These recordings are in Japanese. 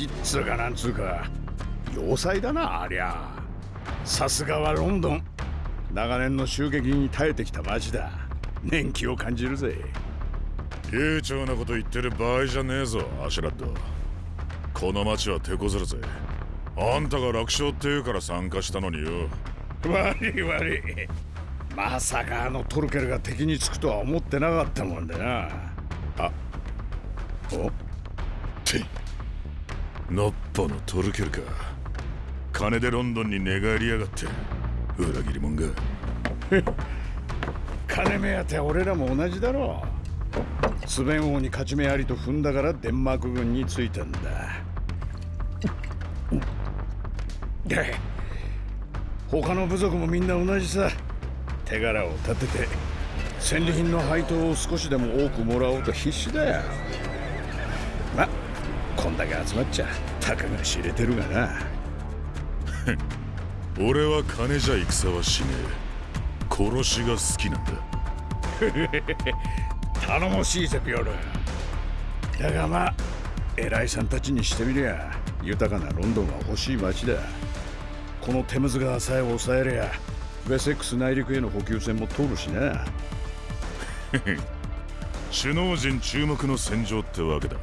橋っつうかなんつうか。要塞だなありゃ。さすがはロンドン。長年の襲撃に耐えてきた町だ。年季を感じるぜ。悠長なこと言ってる場合じゃねえぞアシュラッド。この町は手こずるぜ。あんたが楽勝って言うから参加したのによ。悪い悪い。まさかあのトルケルが敵につくとは思ってなかったもんでな。あお？てノッポのトルケルか。金でロンドンに寝返りやがって。裏切り者が金目当て俺らも同じだろう。スベン王に勝ち目ありと踏んだからデンマーク軍についたんだ。他の部族もみんな同じさ。手柄を立てて戦利品の配当を少しでも多くもらおうと必死だよ。集まっちゃたかが知れてるがな。俺は金じゃ戦はしねえ。殺しが好きなんだ。頼もしいぜピョル。だがまあ偉いさんたちにしてみりゃ豊かなロンドンは欲しい街だ。このテムズ川さえ抑えりゃウェセックス内陸への補給線も通るしな。首脳陣注目の戦場ってわけだ。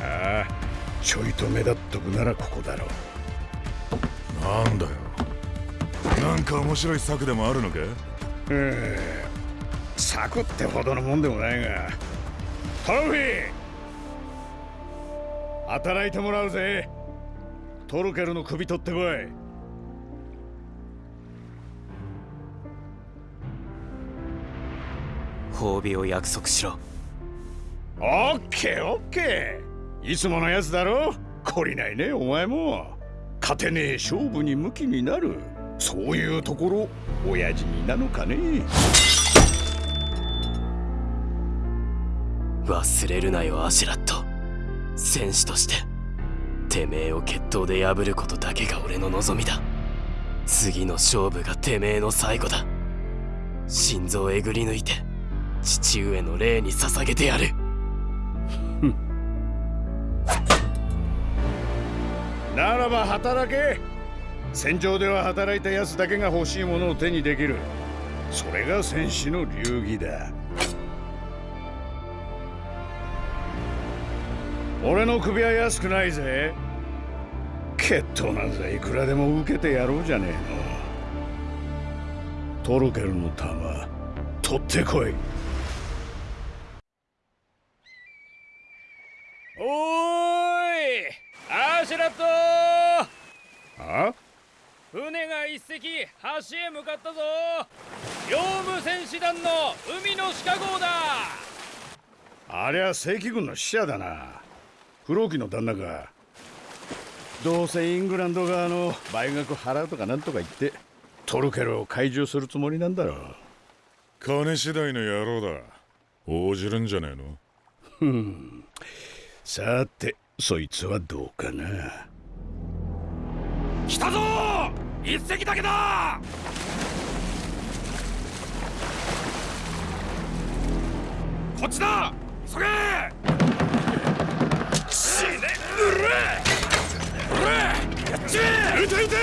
ああちょいと目立っとくならここだろう。なんだよ。なんか面白い策でもあるのか？ええ策ってほどのもんでもないが。トロフィー働いてもらうぜ。トルケルの首取ってこい。褒美を約束しろ。オッケーオッケーいつものやつだろ懲りないねお前も。勝てねえ勝負に向きになる。そういうところ親父になのかね。忘れるなよアシュラット。戦士として。てめえを決闘で破ることだけが俺の望みだ。次の勝負がてめえの最後だ。心臓えぐり抜いて父上の霊に捧げてやる ならば働け。戦場では働いた奴だけが欲しいものを手にできる。それが戦士の流儀だ。俺の首は安くないぜ。決闘なんざいくらでも受けてやろうじゃねえの。トロケルの弾取ってこいおーいアシュラットあ船が一隻橋へ向かったぞ。洋務戦士団の海のシカ号だ。ありゃ正規軍の使者だな。フローキの旦那か。どうせイングランド側の倍額払うとかなんとか言ってトルケルを解除するつもりなんだろう。金次第の野郎だ。応じるんじゃねえの？ふん。さてそいつはどうかな来たぞ！一隻だけだ！こっちだ！そげ！死ね！うれうれやっちめ撃て撃て！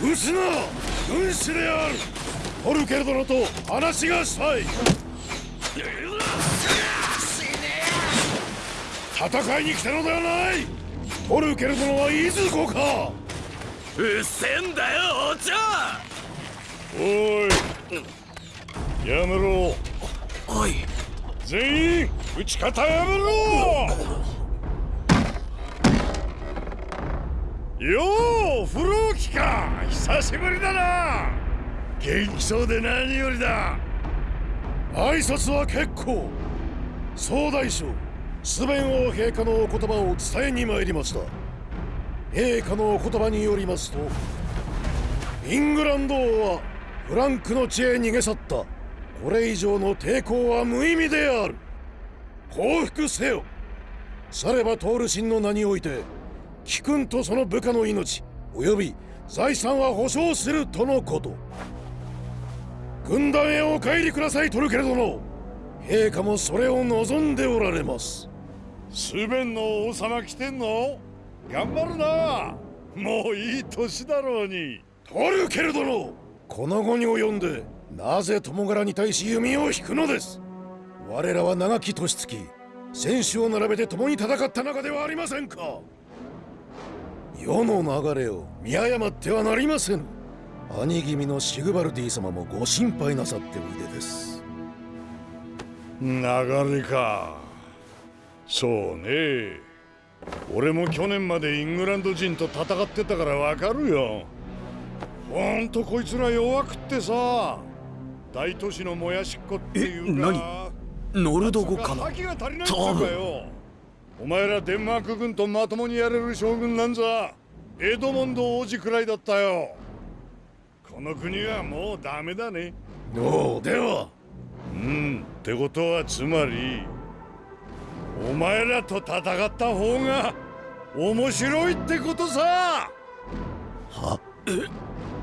軍師である！トルケル殿と話がしたい！戦いに来たのではない！トルケル殿はいずこかうっせんだよお茶おいやめろ。おい。全員打ち方やめろ。ようフローキか。久しぶりだな。元気そうで何よりだ。挨拶は結構。総大将スベン王陛下のお言葉を伝えに参りました陛下のお言葉によりますとイングランド王はフランクの地へ逃げ去った。これ以上の抵抗は無意味である。降伏せよ。さればトール神の名において貴君とその部下の命及び財産は保証するとのこと。軍団へお帰りくださいトルケル殿陛下もそれを望んでおられます。スベンの王様来てんの？頑張るな。もういい年だろうに。トルケル殿この後に及んでなぜ友柄に対し弓を引くのです。我らは長き年月戦士を並べて共に戦った仲ではありませんか。世の流れを見誤ってはなりません兄君のシグバルディ様もご心配なさっておいでです。流れか。そうね俺も去年までイングランド人と戦ってたからわかるよ。ほんとこいつら弱くってさ。大都市のもやしっこっていうか。ノルド語かな？が足りないっていうかよ。お前らデンマーク軍とまともにやれる将軍なんざ。エドモンド王子くらいだったよ。この国はもうダメだね。おおでは。うん。ってことはつまりお前らと戦った方が面白いってことさ。はえ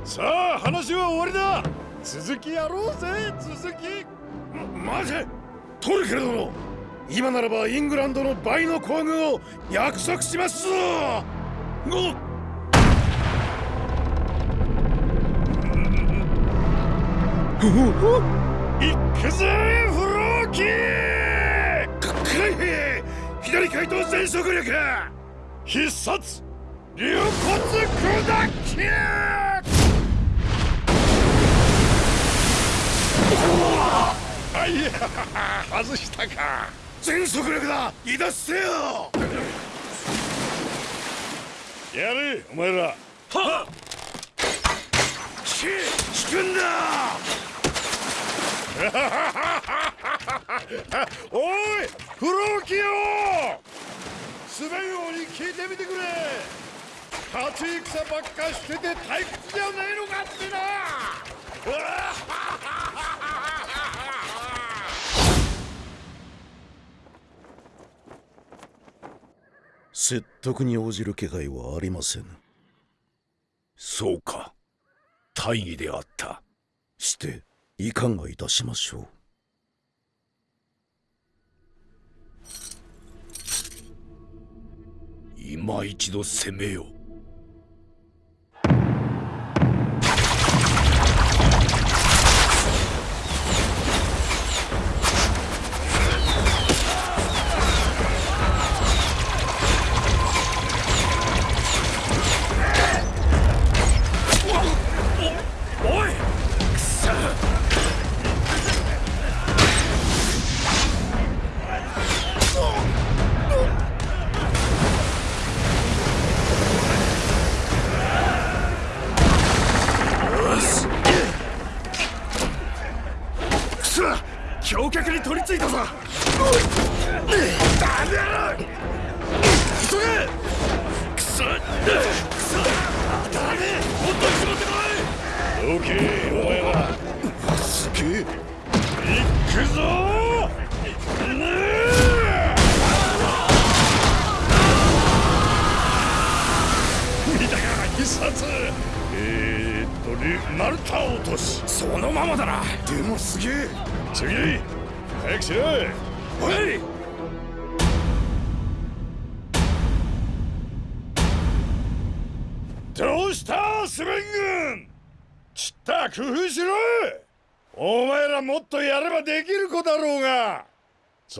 さあ話は終わりだ。続きやろうぜ。続き。ま待てトルケル殿今ならばイングランドの倍の行軍を約束しますぞ。行くぜフローキー左回答全速力！必殺竜骨砕き！あいや外したか。全速力だ！離脱せよ！やれお前ら。はっ！し引くんだ！おいフローキよスベン王に聞いてみてくれ。勝ち戦ばっかしてて退屈じゃねえのかってな。説得に応じる気配はありませんそうか。大義であった。していかがいたしましょう。今一度攻めよ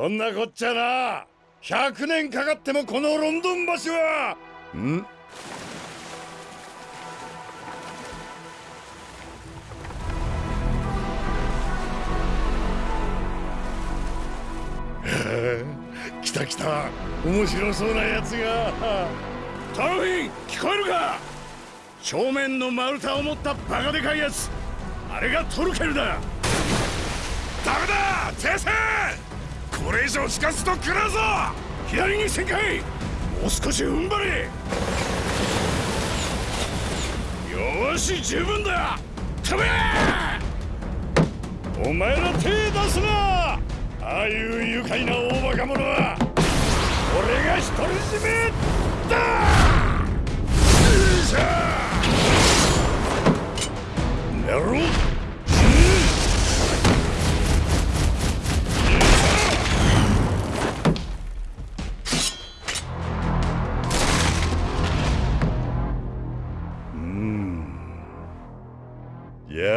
そんなこっちゃな。100年かかってもこのロンドン橋は。ん？来た来た。面白そうなやつが。タロフィン聞こえるか？正面の丸太を持ったバカでかいやつあれがトルケルだ。ダメだ？停戦これ以上近づくと食らうぞ。左に旋回。もう少し踏ん張れ。よし十分だ。飛べお前ら手出すな。ああいう愉快な大バカ者は。俺が独り占めだ。よいしょ。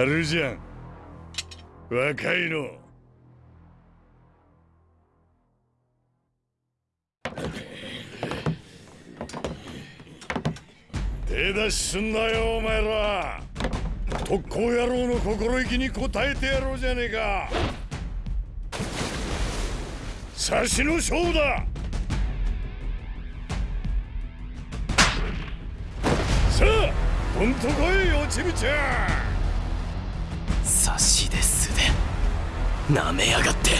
やろうじゃん。若いの。手出しすんなよお前ら。特攻野郎の心意気に応えてやろうじゃねえか。差しの勝負だ。さあどんとこいおちびちゃん。舐めやがって。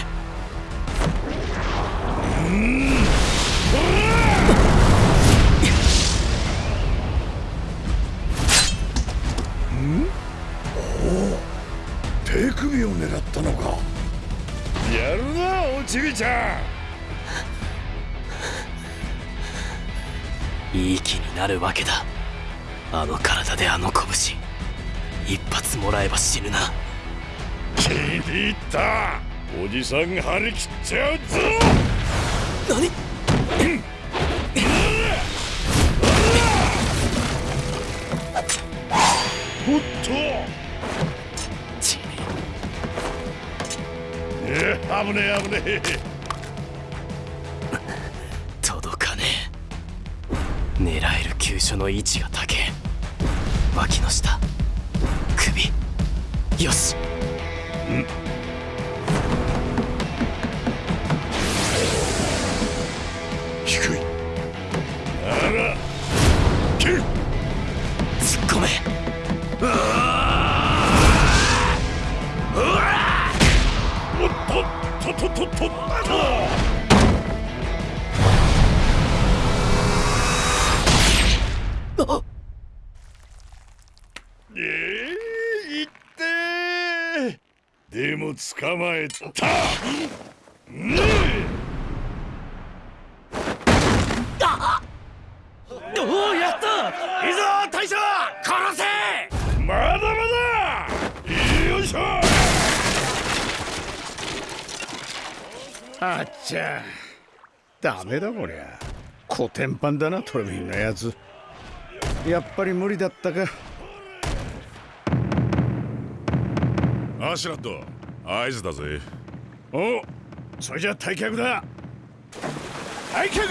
手首を狙ったのかやるなおちびちゃん？いい気になるわけだあの体であの拳一発もらえば死ぬな気に入った。おじさん張り切っちゃうぞ。何？おっと。ちえー危ねえ危ねえ。届かねえ。狙える急所の位置が高え。脇の下。首。よし捕まえた。ねおおやった？えいざ大将殺せ！まだまだ！よいしょ！あっちゃ。ダメだこりゃ。コテンパンだなトルビンのやつ。やっぱり無理だったか。アシュラッド合図だぜ。おそれじゃ退却だ。退却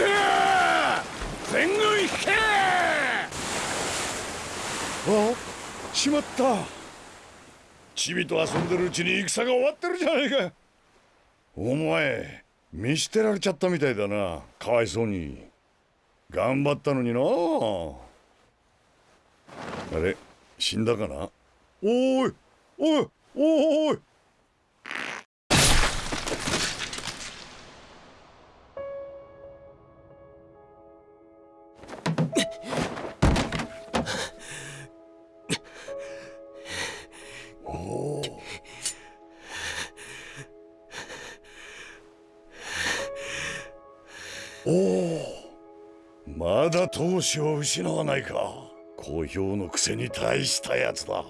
全軍引け!あしまった。チビと遊んでるうちに戦が終わってるじゃないか。お前見捨てられちゃったみたいだな。かわいそうに。頑張ったのにな。あれ死んだかな?おいおいおいおいまだ闘志を失わないか。好評のくせに大したやつだ。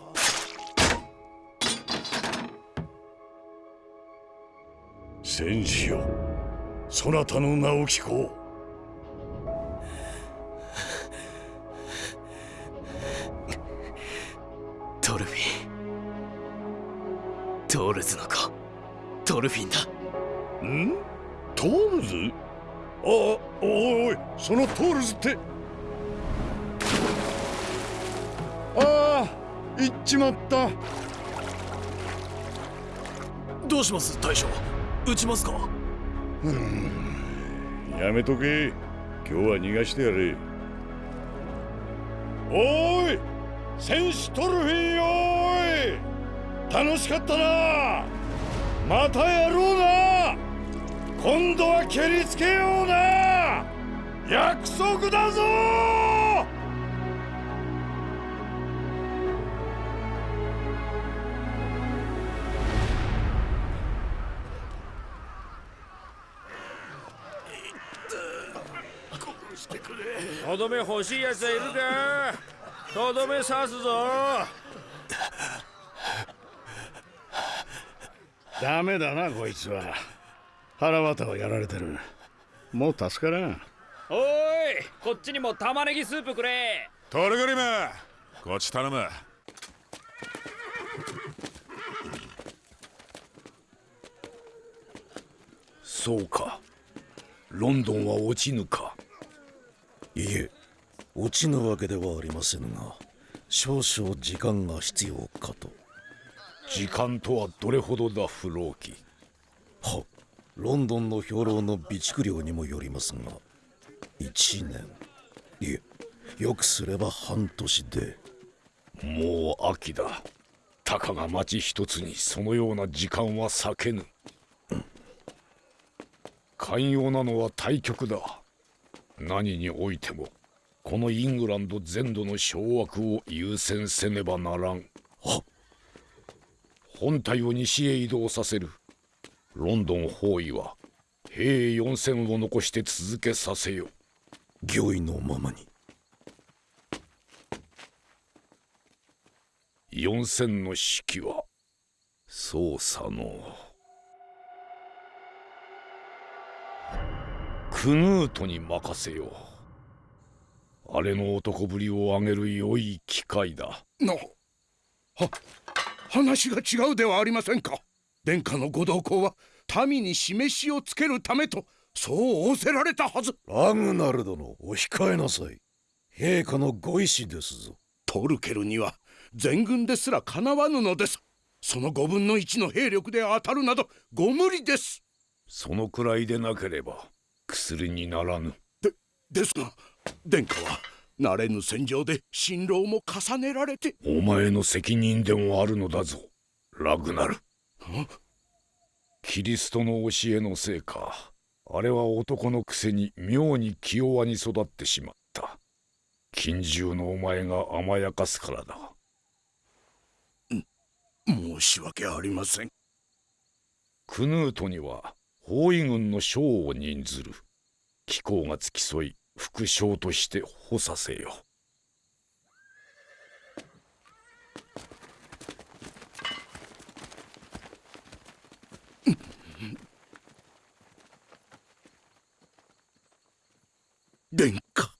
戦士よ。そなたの名を聞こトルフィン。トールズの子。トルフィンだ。うん？トールズ？あおいおいそのトールズって行っちまった。どうします大将？撃ちますか？やめとけ。今日は逃がしてやれ。おーい！戦士トルフィーい！楽しかったな！またやろうな！今度は蹴りつけような！約束だぞどめ欲しいやつはいるかとどめ刺すぞダメだなこいつは腹綿をやられてるもう助からんおいこっちにも玉ねぎスープくれトルグリムこっち頼むそうかロンドンは落ちぬかいえ落ちぬわけではありませんが少々時間が必要かと。時間とはどれほどだ不老記はロンドンの兵糧の備蓄量にもよりますが1年。いえよくすれば半年で。もう秋だ。たかが町一つにそのような時間は避けぬ。寛容なのは対極だ何においてもこのイングランド全土の掌握を優先せねばならん。は本体を西へ移動させる。ロンドン包囲は兵4,000を残して続けさせよ御意のままに。4,000の指揮は操作のクヌートに任せよう。あれの男ぶりを上げる良い機会だ。のは話が違うではありませんか。殿下のご同行は民に示しをつけるためとそう仰せられたはず。ラグナル殿お控えなさい。陛下のご意志ですぞ。トルケルには全軍ですらかなわぬのです。その5分の1の兵力で当たるなどご無理です。そのくらいでなければ薬にならぬ。ですが殿下は慣れぬ戦場で辛労も重ねられて。お前の責任でもあるのだぞ。ラグナル。キリストの教えのせいか。あれは男のくせに妙に気弱に育ってしまった。近習のお前が甘やかすからだ。申し訳ありません。クヌートには包囲軍の将を任ずる。貴公が付き添い副将として補佐せよ。殿下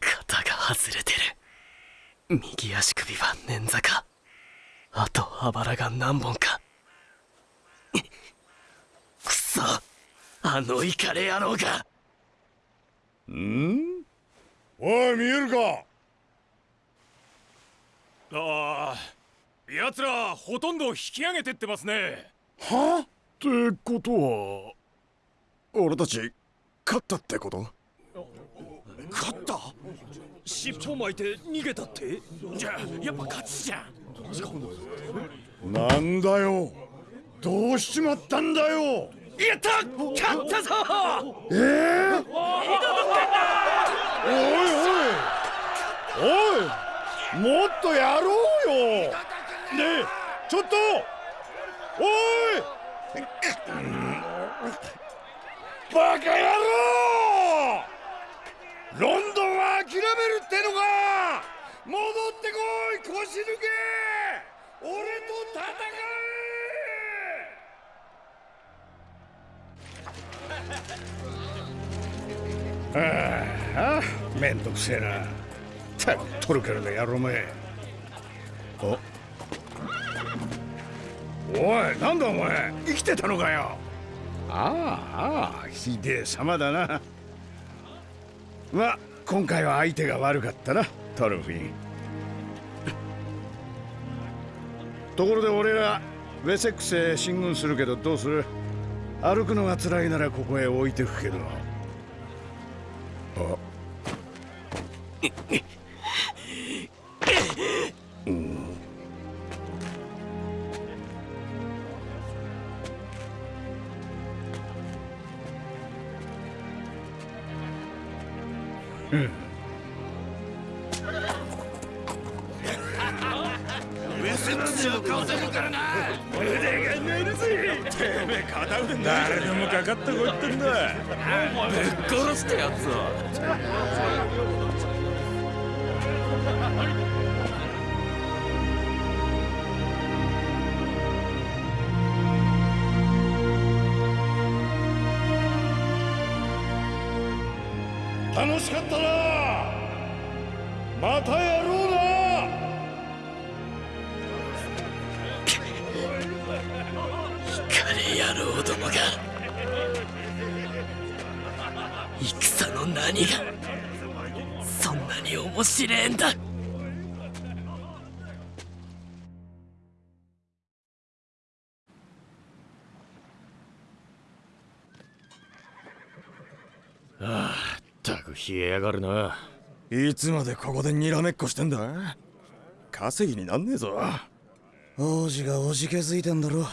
肩が外れてる右足首は捻挫か？あとあばらが何本か？くそあのイカレ野郎が！おい見えるか？ああ奴らほとんど引き上げてってますね。は？ってことは俺たち勝ったってこと？尻尾巻いて逃げたってじゃあやっぱ勝ちじゃんなんだよどうしちまったんだよやった勝ったぞええおいおいおいもっとやろうよねえちょっとおいバカ野郎ロンドンは諦めるってのか。戻ってこい腰抜け。俺と戦ああめんどくせえな。たくトルケルの野郎め。お。おいなんだお前。生きてたのかよ。ああひでえ様だな。ま今回は相手が悪かったなトルフィン。ところで俺らウェセックスへ進軍するけどどうする？歩くのが辛いならここへ置いてくけど。あ ったく冷えやがるな。いつまでここでにらめっこしてんだ？稼ぎになんねえぞ。王子がおじけづいてんだろ。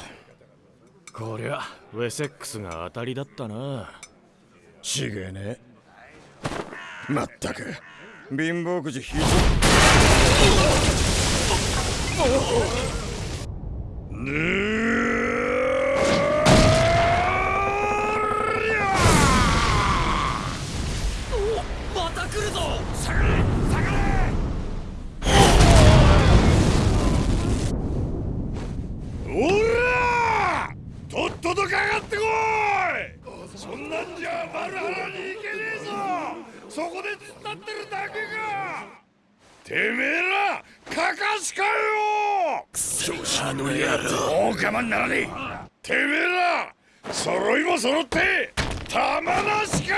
こりゃウェセックスが当たりだったな。ちげえね。まったく。貧乏くじひまってこいそんなんじゃ丸原に行けねえぞそこで突っ立ってるだけかてめえらかかしかよクソあの野郎もう我慢ならねえてめえら揃いも揃って玉なしか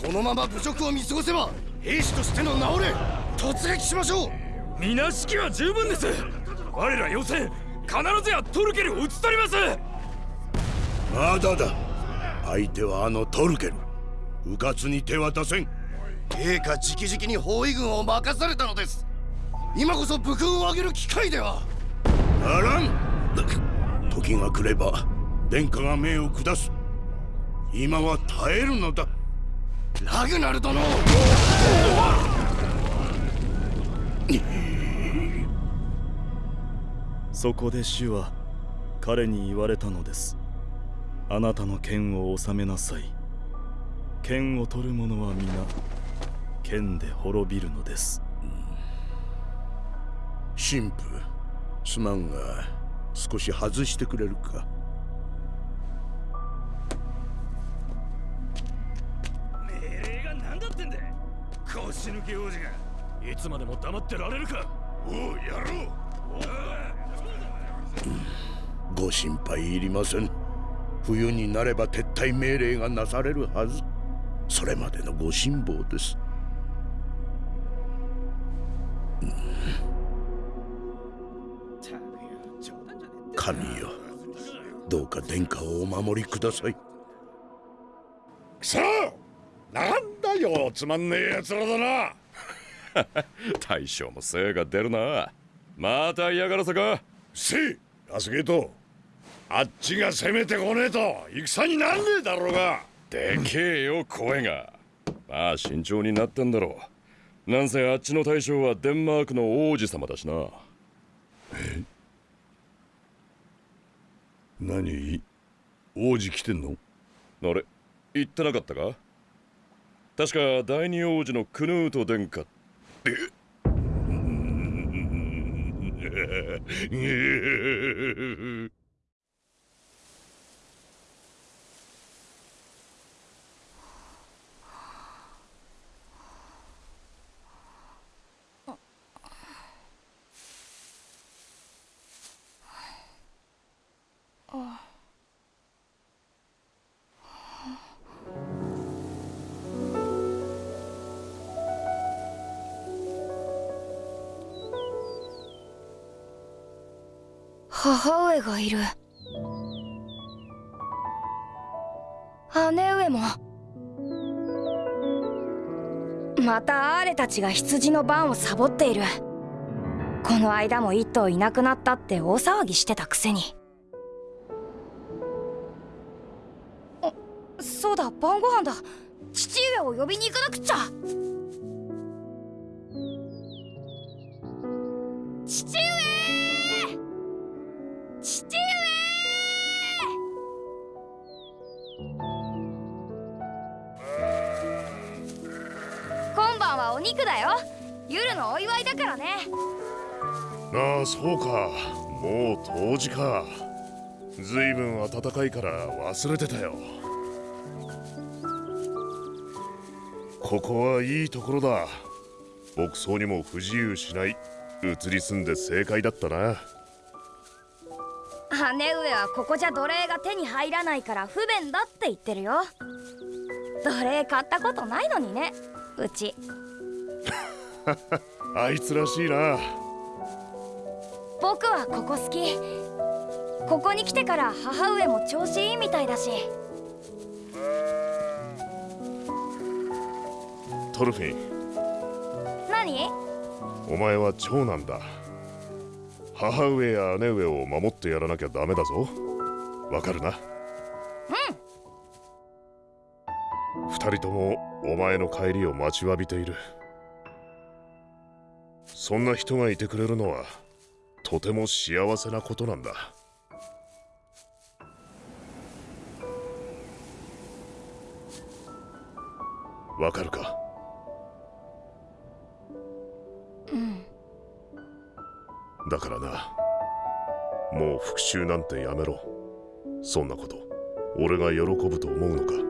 このまま侮辱を見過ごせば兵士としての名折れ突撃しましょう。皆式は十分です。我ら要戦必ずやトルケルを討ち取ります。まだだ。相手はあのトルケル。迂闊に手は出せん。陛下直々に包囲軍を任されたのです。今こそ武勲を挙げる機会では。ならん。だ 時が来れば殿下が命を下す。今は耐えるのだ。ラグナル殿 そこで主は彼に言われたのです。あなたの剣を治めなさい。剣を取る者は皆剣で滅びるのです。神父すまんが少し外してくれるか。命令が何だってんだ。腰抜け王子がいつまでも黙ってられるか。おうやろうご心配いりません。冬になれば撤退命令がなされるはず。それまでのご辛抱です。神よどうか殿下をお守りください。くそなんだよつまんねえやつらだな。大将も精が出るな。また嫌がらせかせいラスゲートあっちが攻めてこねえと戦になんねえだろうが。でけえよ声が。まあ慎重になってんだろう。なんせあっちの大将はデンマークの王子様だしな。何？王子来てんの？あれ言ってなかったか？確か第二王子のクヌート殿下 母がいる。姉上も。またアーレたちが羊の番をサボっている。この間も一頭いなくなったって大騒ぎしてたくせに。あそうだ晩ご飯だ。父上を呼びに行かなくっちゃ。父上お肉だよ。夜のお祝いだからね。ああそうか。もう冬至か。ずいぶん暖かいから忘れてたよ。ここはいいところだ。牧草にも不自由しない。移り住んで正解だったな。姉上はここじゃ奴隷が手に入らないから不便だって言ってるよ。奴隷買ったことないのにねうち あいつらしいな。僕はここ好き。ここに来てから母上も調子いいみたいだし。トルフィン。何？お前は長男だ。母上や姉上を守ってやらなきゃダメだぞ。わかるな？うん。二人ともお前の帰りを待ちわびているそんな人がいてくれるのはとても幸せなことなんだ。わかるか？うん。だからな。もう復讐なんてやめろ。そんなこと。俺が喜ぶと思うのか？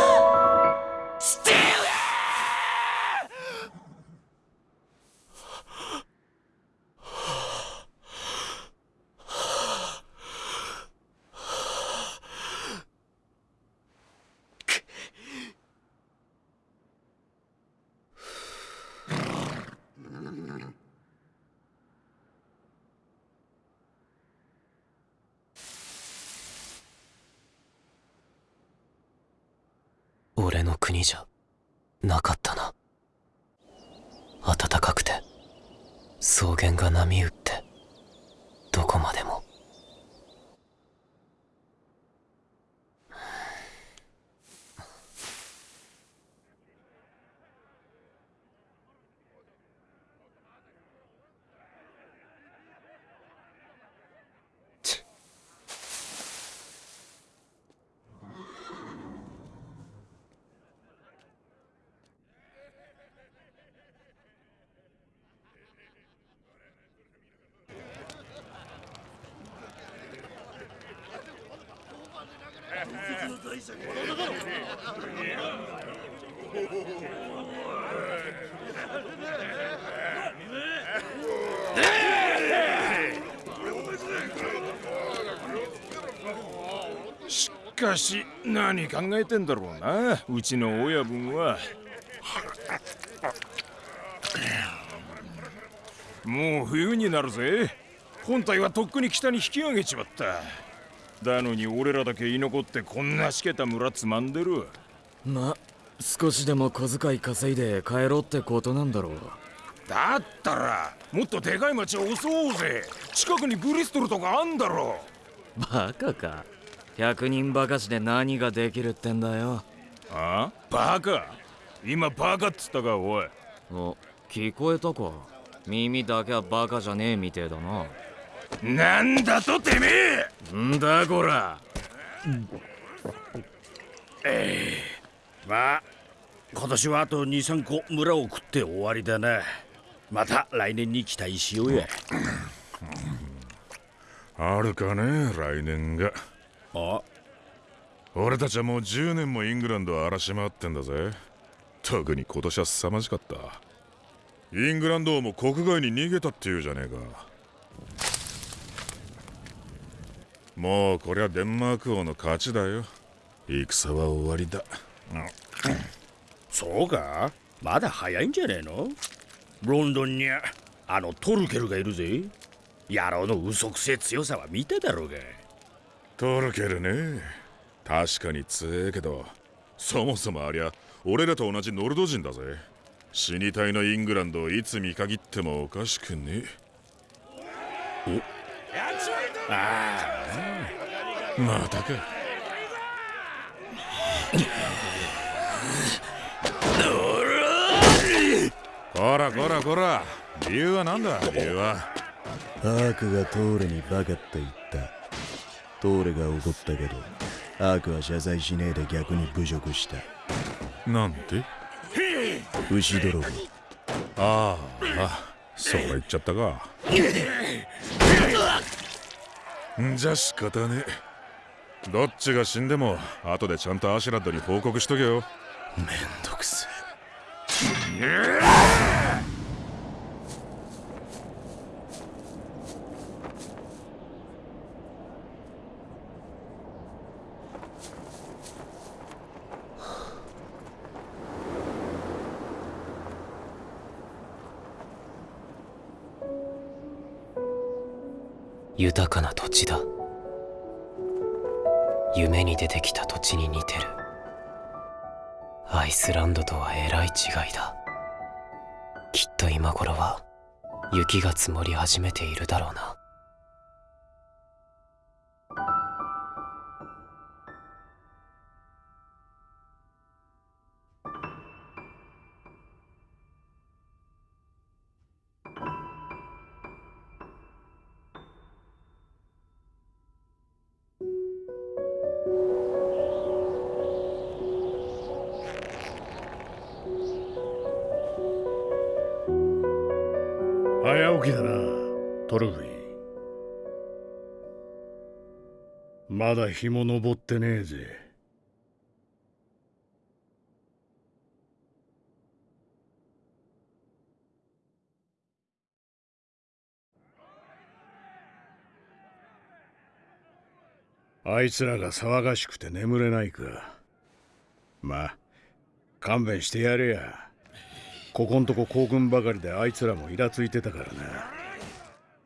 しかし何考えてんだろうな。うちの親分は。もう冬になるぜ。本体はとっくに北に引き上げちまった。だのに俺らだけ居残ってこんなしけた村つまんでる。ま少しでも小遣い稼いで帰ろうってことなんだろう。だったらもっとでかい町を襲おうぜ。近くにブリストルとかあんだろ。バカか。100人バカしで何ができるってんだよ。あ？バカ？今バカっつったかおい。お聞こえたか。耳だけはバカじゃねえみてえだななんだとてめえ。んだこら。まあ今年はあと23個村を食って終わりだな。また来年に期待しようや。あるかね来年が。あ？俺たちはもう10年もイングランドを荒らし回ってんだぜ。特に今年は凄まじかった。イングランド王も国外に逃げたっていうじゃねえかもうこりゃデンマーク王の勝ちだよ。戦は終わりだ。そうか？まだ早いんじゃねえの？ロンドンにゃあのトルケルがいるぜ。野郎の嘘くせえ強さは見ただろうが。トルケルね。確かに強えけどそもそもありゃ俺らと同じノルド人だぜ。死に体のイングランドをいつ見限ってもおかしくね。おああまたか。こらこらこら。理由は何だ？理由は？アークがトーレにバカって言った。トーレが怒ったけどアークは謝罪しねえで逆に侮辱した。なんて牛泥棒。ああそう言っちゃったか。んじゃ仕方ねえどっちが死んでも後でちゃんとアシュラッドに報告しとけよ。めんどくせ豊かな土地だ夢に出てきた土地に似てる。アイスランドとはえらい違いだ。きっと今頃は雪が積もり始めているだろうな。日も昇ってねえぜ。あいつらが騒がしくて眠れないか。まあ勘弁してやれや。ここんとこ行軍ばかりであいつらもイラついてたからな。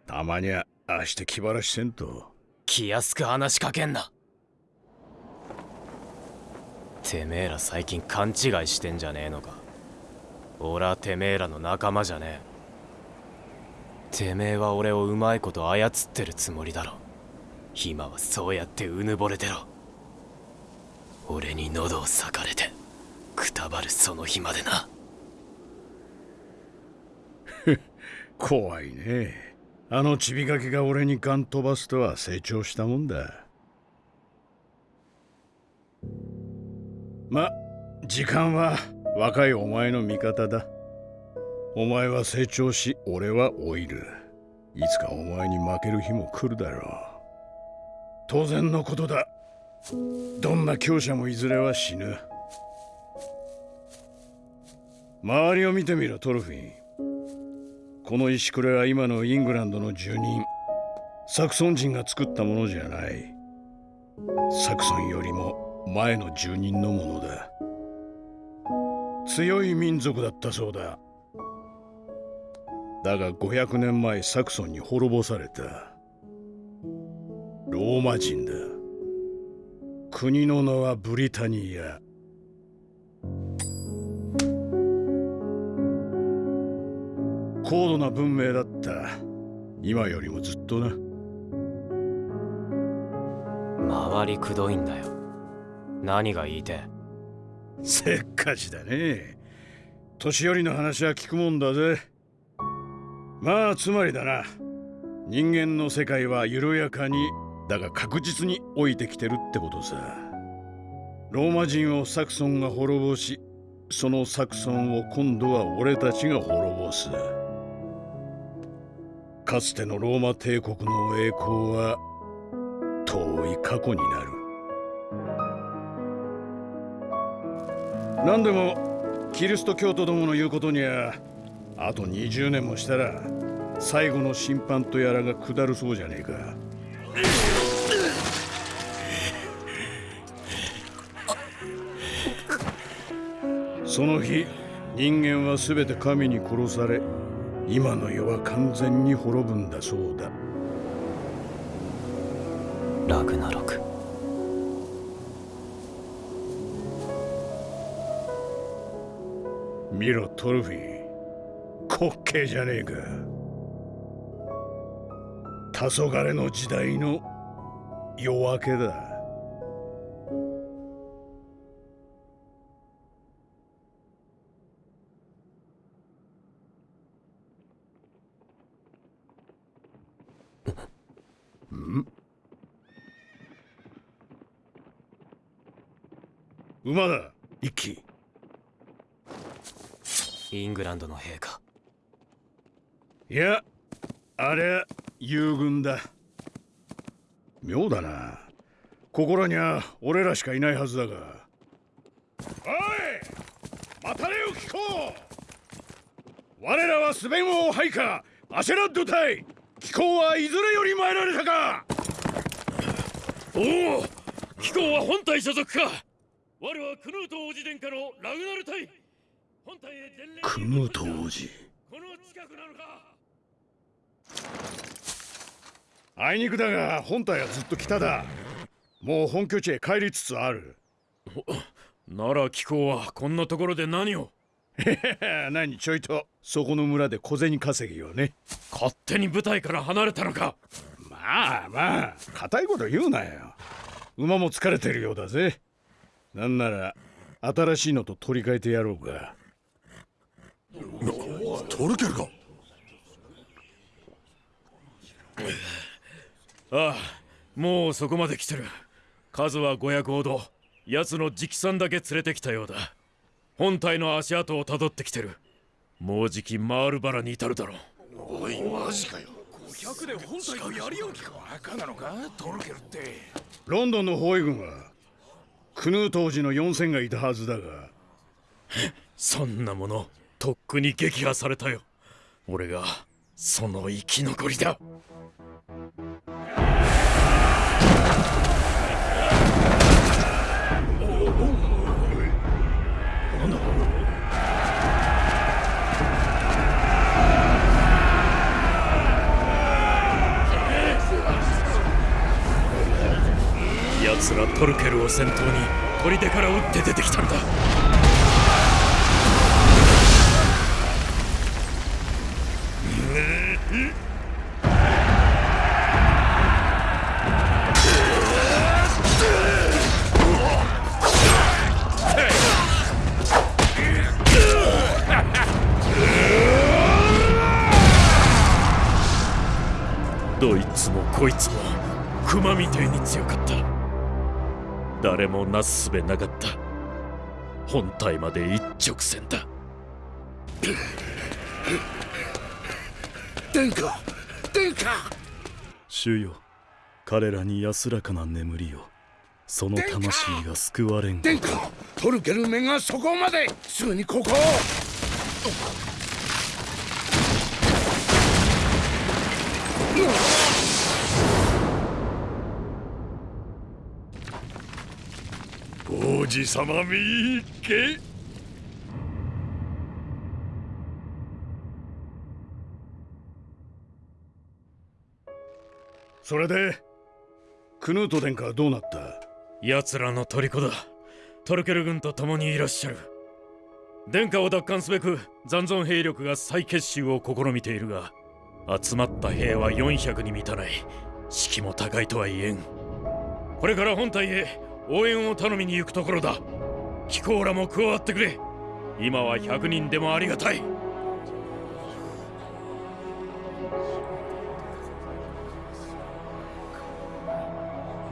たまにゃああして気晴らしせんと。気安く話しかけんな。てめえら最近勘違いしてんじゃねえのか。俺はてめえらの仲間じゃねえ。てめえは俺をうまいこと操ってるつもりだろ。今はそうやってうぬぼれてろ。俺に喉を裂かれてくたばるその日までな。怖いね。あのちびがけが俺にガン飛ばすとは成長したもんだ。ま時間は若いお前の味方だ。お前は成長し俺は老いる。いつかお前に負ける日も来るだろう。当然のことだ。どんな強者もいずれは死ぬ。周りを見てみろトロフィンこの石これは今のイングランドの住人。サクソン人が作ったものじゃない。サクソンよりも前の住人のものだ。強い民族だったそうだ。だが500年前サクソンに滅ぼされた。ローマ人だ。国の名はブリタニア。高度な文明だった。今よりもずっとな。周りくどいんだよ。何が言いてせっかちだね。年寄りの話は聞くもんだぜ。まあつまりだな。人間の世界は緩やかにだが確実に老いてきてるってことさ。ローマ人をサクソンが滅ぼしそのサクソンを今度は俺たちが滅ぼす。かつてのローマ帝国の栄光は遠い過去になる。何でもキリスト教徒どもの言うことにはあと20年もしたら最後の審判とやらが下るそうじゃねえか。その日人間は全て神に殺され今の世は完全に滅ぶんだそうだ。ラグナロ見ろトルフィー。滑稽じゃねえか。黄昏の時代の夜明けだ。馬だ一騎イングランドの兵か。いやあれは友軍だ。妙だな。ここらには俺らしかいないはずだが。おい待たれよ聞こう。我らはスベン王配下アシェラッド隊機構はいずれより参られたか。おお貴公は本隊所属か。我はクヌート王子殿下のラグナル隊本隊へ伝令クヌート王子この近くなのか。あいにくだが本体はずっと北だ。もう本拠地へ帰りつつある。なら貴公はこんなところで何を。何ちょいとそこの村で小銭稼ぎをね。勝手に部隊から離れたのか。まあまあ固いこと言うなよ。馬も疲れてるようだぜ。なんなら新しいのと取り替えてやろうかトルケルか。ああもうそこまで来てる。数は500ほど奴の直参だけ連れてきたようだ。本体の足跡をたどってきてる。もうじきマールバラに至るだろう。おいマジかよ。ロンドンの包囲軍はクヌー当時の4000がいたはずだが。そんなものとっくに撃破されたよ。俺がその生き残りだ。奴らトルケルを先頭に砦から撃って出てきたんだこいつも熊みてえに強かった。誰もなすすべなかった。本体まで一直線だ。殿下殿下。主よ彼らに安らかな眠りを。その魂が救われん。殿下トルケルメがそこまで。すぐにここを王子様みっけ。それでクヌート殿下はどうなった？奴らの虜だ。トルケル軍と共にいらっしゃる。殿下を奪還すべく残存兵力が再結集を試みているが集まった兵は400に満たない。士気も高いとは言えん。これから本隊へ応援を頼みに行くところだ。貴公らも加わってくれ。今は100人でもありがたい。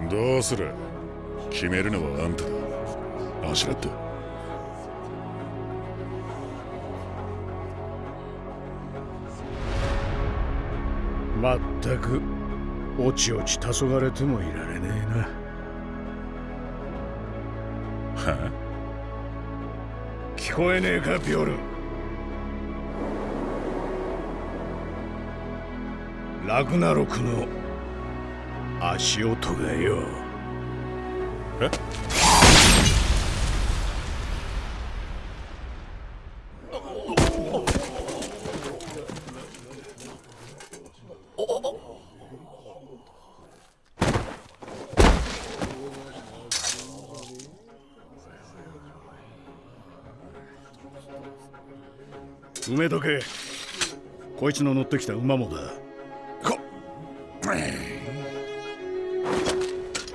どうする？決めるのはあんただ。アシュラットまったくおちおち黄昏れてもいられねえな聞こえねえかピョル。ラグナロクの足音がよ。え？ってきた馬もだ。こ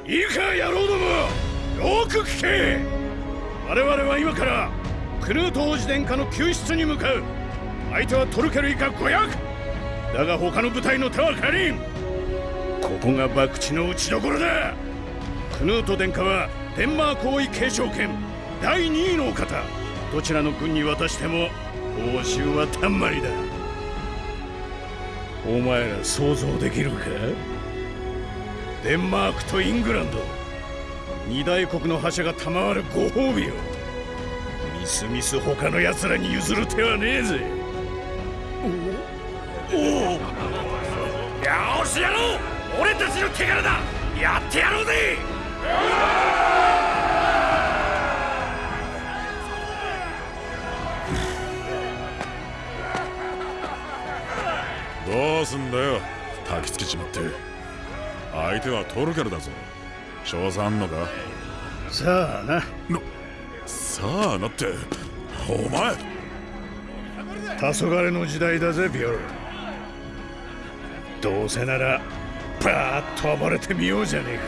いいか野郎ども。よく聞け。我々は今からクヌート王子殿下の救出に向かう。相手はトルケル以下500だが他の部隊の手は借りん。ここが博打の打ちどころだ。クヌート殿下はデンマーク王位継承権。第2位のお方。どちらの軍に渡しても報酬はたんまりだお前ら想像できるか？デンマークとイングランド。二大国の覇者が賜るご褒美を。みすみす他の奴らに譲る手はねえぜ。おおよしやろう俺たちの手柄だやってやろうぜどうすんだよ。焚きつけちまって。相手はトルケルだぞ。賞賛のか？さあな。さあなって。お前。黄昏の時代だぜビョル。どうせならパーッと暴れてみようじゃねえか